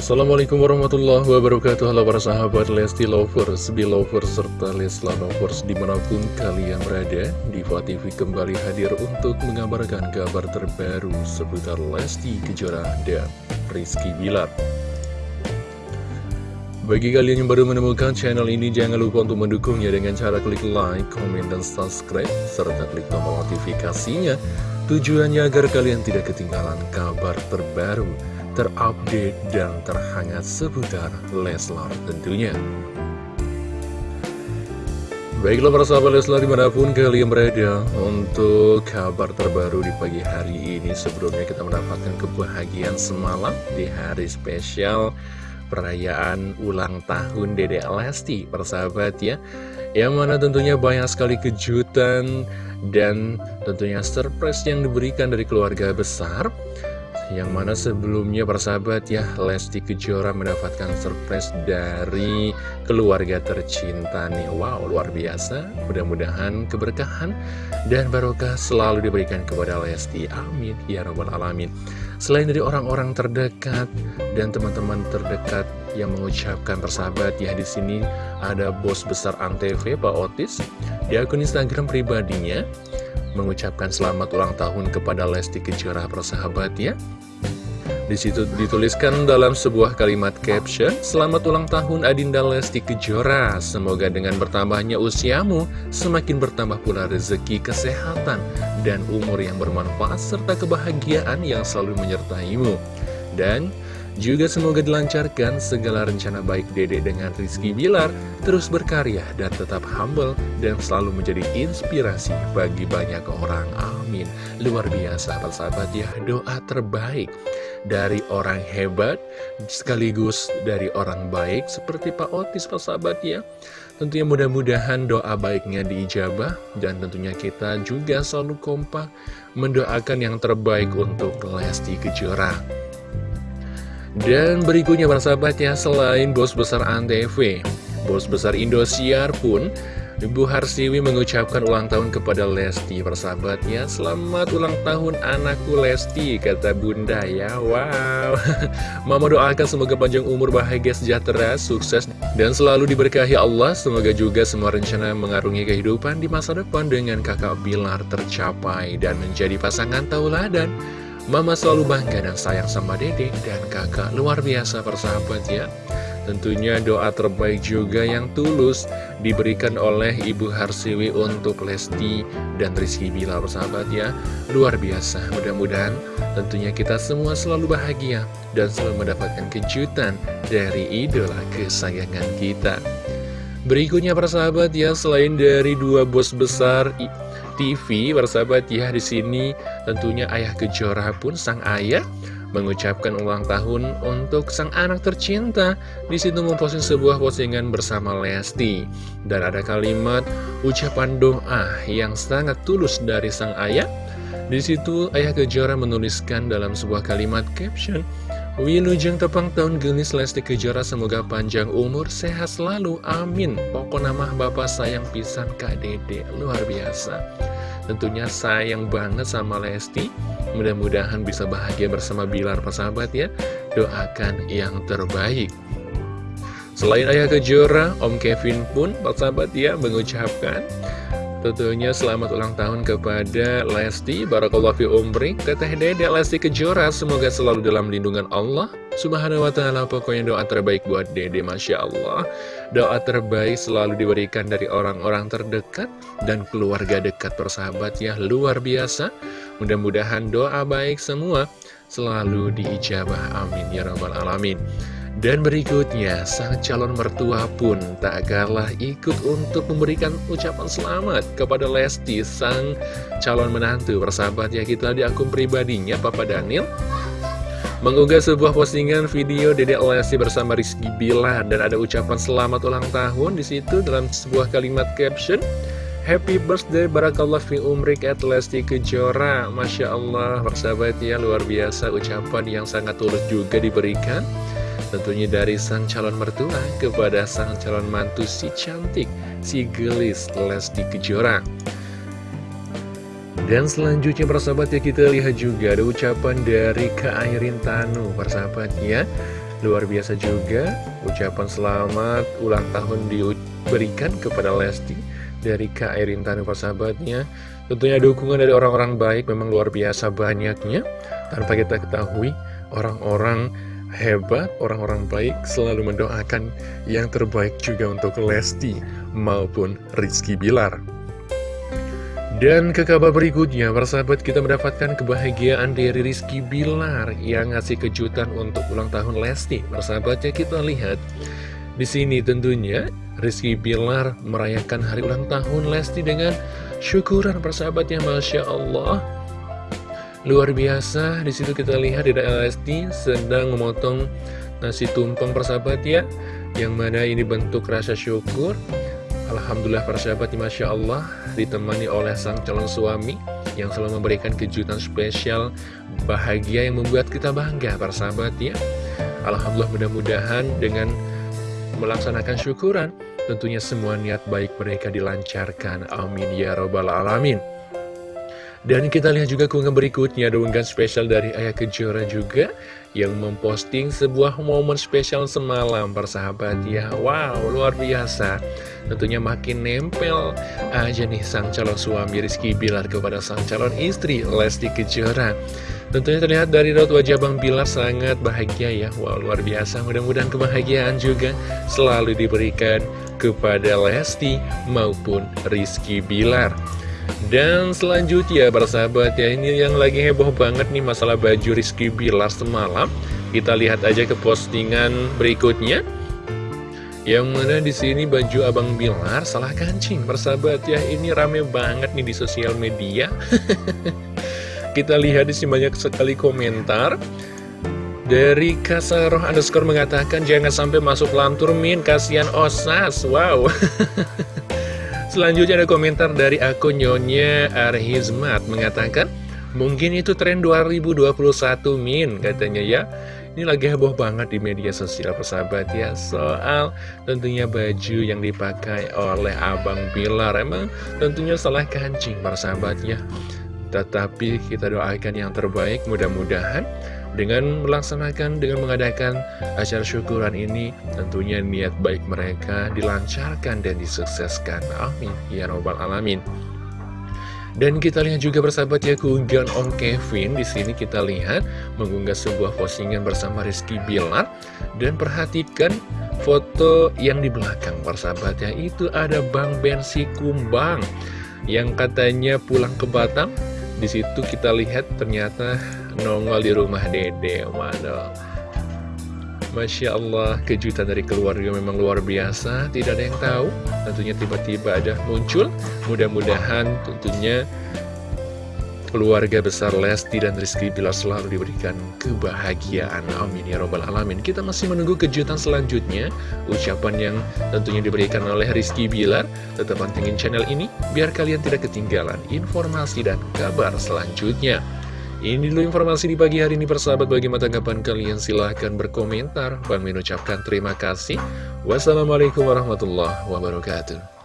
Assalamualaikum warahmatullahi wabarakatuh. Halo para sahabat Lesti Lovers, Belovers, serta Lesla Lovers di mana pun kalian berada Diva TV kembali hadir untuk mengabarkan kabar terbaru seputar Lesti Kejora dan Rizky Bilar. Bagi kalian yang baru menemukan channel ini, jangan lupa untuk mendukungnya dengan cara klik like, komen, dan subscribe, serta klik tombol notifikasinya. Tujuannya agar kalian tidak ketinggalan kabar terbaru, terupdate, dan terhangat seputar Leslar tentunya. Baiklah para sahabat Leslar di mana pun kalian berada untuk kabar terbaru di pagi hari ini Sebelumnya kita mendapatkan kebahagiaan semalam di hari spesial perayaan ulang tahun Dede Lesti persahabat ya Yang mana tentunya banyak sekali kejutan dan tentunya surprise yang diberikan dari keluarga besar yang mana sebelumnya persahabat ya Lesti Kejora mendapatkan surprise dari keluarga tercinta nih. Wow luar biasa. Mudah-mudahan keberkahan dan barokah selalu diberikan kepada Lesti. Amin. Ya Rabbal Alamin. Selain dari orang-orang terdekat dan teman-teman terdekat yang mengucapkan persahabat ya di sini ada bos besar Antv Pak Otis. Di akun Instagram pribadinya mengucapkan selamat ulang tahun kepada Lesti Kejora persahabat ya di situ dituliskan dalam sebuah kalimat caption, Selamat ulang tahun Adinda Lesti Kejora. Semoga dengan bertambahnya usiamu, semakin bertambah pula rezeki, kesehatan, dan umur yang bermanfaat, serta kebahagiaan yang selalu menyertaimu. Dan juga semoga dilancarkan segala rencana baik Dede dengan Rizky Bilar, terus berkarya dan tetap humble, dan selalu menjadi inspirasi bagi banyak orang. Amin. Luar biasa, persahabat ya, doa terbaik dari orang hebat sekaligus dari orang baik seperti Pak Otis persahabat ya tentunya mudah-mudahan doa baiknya diijabah dan tentunya kita juga selalu kompak mendoakan yang terbaik untuk Lesti Kejora dan berikutnya persahabat ya selain bos besar Antv bos besar Indosiar pun Ibu Harsiwi mengucapkan ulang tahun kepada Lesti persahabatnya Selamat ulang tahun anakku Lesti kata bunda ya. Wow. Mama doakan semoga panjang umur bahagia sejahtera sukses dan selalu diberkahi Allah. Semoga juga semua rencana mengarungi kehidupan di masa depan dengan kakak Bilar tercapai Dan menjadi pasangan tauladan Mama selalu bangga dan sayang sama dede dan kakak. Luar biasa persahabat ya. Tentunya doa terbaik juga yang tulus diberikan oleh Ibu Harsiwi untuk Lesti dan Rizky Bila bersahabat ya. Luar biasa, mudah-mudahan tentunya kita semua selalu bahagia dan selalu mendapatkan kejutan dari idola kesayangan kita. Berikutnya persahabat ya, selain dari dua bos besar TV, persahabat ya di sini tentunya ayah kejora pun sang ayah mengucapkan ulang tahun untuk sang anak tercinta. Di situ memposting sebuah postingan bersama Lesti dan ada kalimat ucapan doa yang sangat tulus dari sang ayah. Di situ ayah Kejora menuliskan dalam sebuah kalimat caption Wilujeng tepang tahun genis Lesti Kejora semoga panjang umur, sehat selalu, amin. Pokok nama bapak sayang pisan Kak Dede, luar biasa. Tentunya sayang banget sama Lesti, Mudah-mudahan bisa bahagia bersama Bilar persahabat ya Doakan yang terbaik Selain Ayah Kejora, Om Kevin pun persahabat ya mengucapkan Tentunya selamat ulang tahun kepada Lesti Barakallahu fi umri Teteh Dede Lesti Kejora. Semoga selalu dalam lindungan Allah Subhanahu wa ta'ala. Pokoknya doa terbaik buat Dede Masya Allah. Doa terbaik selalu diberikan dari orang-orang terdekat Dan keluarga dekat persahabat ya Luar biasa. Mudah-mudahan doa baik semua Selalu diijabah. Amin. Ya Rabbal Alamin dan berikutnya, sang calon mertua pun tak kalah ikut untuk memberikan ucapan selamat kepada Lesti, sang calon menantu. Persahabat ya, kita di akun pribadinya, Papa Daniel, mengunggah sebuah postingan video Dedek Lesti bersama Rizky Bilar dan ada ucapan selamat ulang tahun di situ dalam sebuah kalimat caption. Happy birthday Barakallah fi umrik at Lesti Kejora. Masya Allah persahabat ya luar biasa ucapan yang sangat tulus juga diberikan Tentunya dari sang calon mertua kepada sang calon mantu si cantik, si gelis Lesti Kejora. Dan selanjutnya persahabat ya kita lihat juga ada ucapan dari Kak Airin Tanu persahabat ya. Luar biasa juga ucapan selamat ulang tahun diberikan kepada Lesti dari Kak Erin Tanu persahabatnya. Tentunya dukungan dari orang-orang baik memang luar biasa banyaknya. Tanpa kita ketahui orang-orang hebat, orang-orang baik selalu mendoakan yang terbaik juga untuk Lesti maupun Rizky Bilar. Dan ke kabar berikutnya, persahabat kita mendapatkan kebahagiaan dari Rizky Bilar yang ngasih kejutan untuk ulang tahun Lesti. Persahabatnya kita lihat di sini tentunya Rizky Bilar merayakan hari ulang tahun Lesti dengan syukuran persahabatnya Masya Allah. Luar biasa, di situ kita lihat di Lesti sedang memotong nasi tumpeng persahabat ya, yang mana ini bentuk rasa syukur. Alhamdulillah para sahabat Masya Allah ditemani oleh sang calon suami yang selalu memberikan kejutan spesial bahagia yang membuat kita bangga para sahabat ya. Alhamdulillah mudah-mudahan dengan melaksanakan syukuran tentunya semua niat baik mereka dilancarkan. Amin ya robbal alamin dan kita lihat juga keunggahan berikutnya ada unggahan spesial dari Ayah Kejora juga yang memposting sebuah momen spesial semalam persahabat ya. Wow, luar biasa. Tentunya makin nempel aja nih sang calon suami Rizky Bilar kepada sang calon istri Lesti Kejora. Tentunya terlihat dari raut wajah Bang Bilar sangat bahagia ya. Wow, luar biasa. Mudah-mudahan kebahagiaan juga selalu diberikan kepada Lesti maupun Rizky Bilar. Dan selanjutnya sahabat ya ini yang lagi heboh banget nih masalah baju Rizky Bilar semalam. Kita lihat aja ke postingan berikutnya. Yang mana di sini baju Abang Bilar salah kancing persahabat ya ini rame banget nih di sosial media. Kita lihat di sini banyak sekali komentar. Dari Kasaroh underscore mengatakan jangan sampai masuk lantur min kasihan osas. Wow Selanjutnya ada komentar dari akun Nyonya Arhizmat mengatakan Mungkin itu tren 2021 min katanya ya. Ini lagi heboh banget di media sosial persahabat ya. Soal tentunya baju yang dipakai oleh Abang Bilar Emang tentunya salah kancing persahabatnya Tetapi kita doakan yang terbaik mudah-mudahan dengan melaksanakan, dengan mengadakan acara syukuran ini, tentunya niat baik mereka dilancarkan dan disukseskan. Amin. Ya Robbal Alamin. Dan kita lihat juga bersahabat ya keunggahan Om Kevin di sini kita lihat mengunggah sebuah postingan bersama Rizky Bilar dan perhatikan foto yang di belakang persahabat ya itu ada Bang Bensi Kumbang yang katanya pulang ke Batam. Di situ kita lihat ternyata nongol di rumah dede Waduh Masya Allah, kejutan dari keluarga memang luar biasa, tidak ada yang tahu. Tentunya tiba-tiba ada muncul, mudah-mudahan tentunya keluarga besar Lesti dan Rizky Bilar selalu diberikan kebahagiaan. Amin ya robbal alamin. Kita masih menunggu kejutan selanjutnya, ucapan yang tentunya diberikan oleh Rizky Bilar. Tetap pantengin channel ini, biar kalian tidak ketinggalan informasi dan kabar selanjutnya. Ini dulu informasi di pagi hari ini persahabat bagaimana tanggapan kalian silahkan berkomentar. Bang mengucapkan terima kasih. Wassalamualaikum warahmatullahi wabarakatuh.